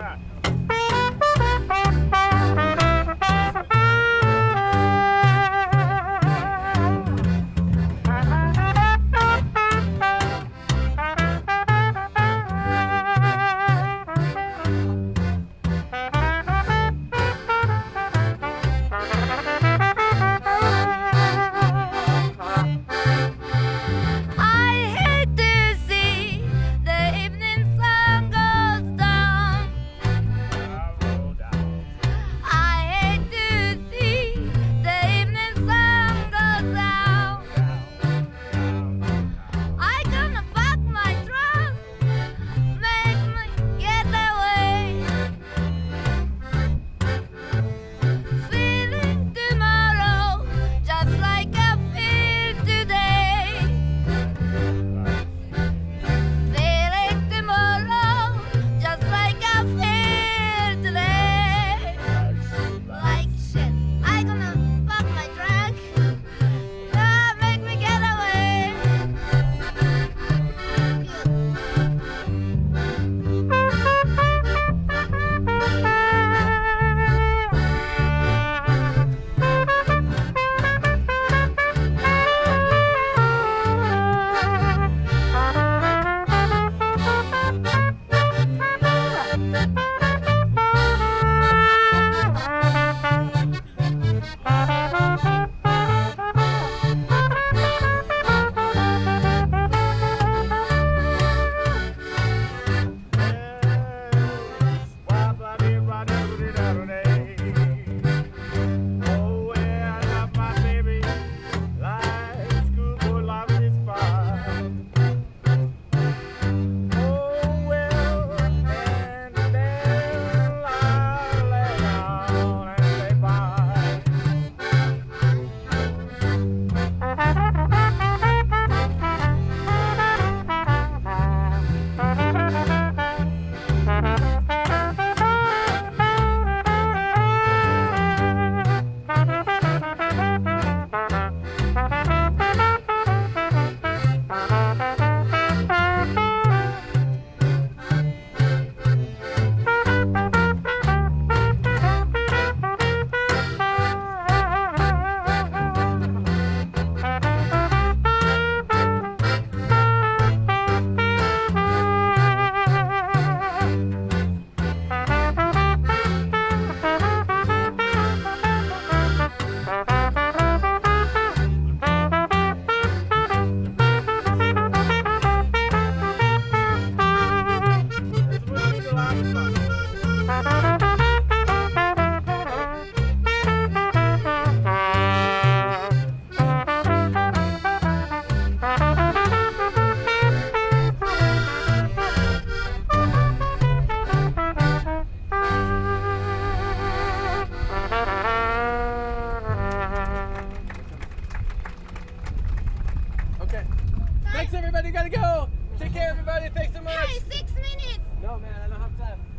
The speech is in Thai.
ค่ะ man. I don't have time.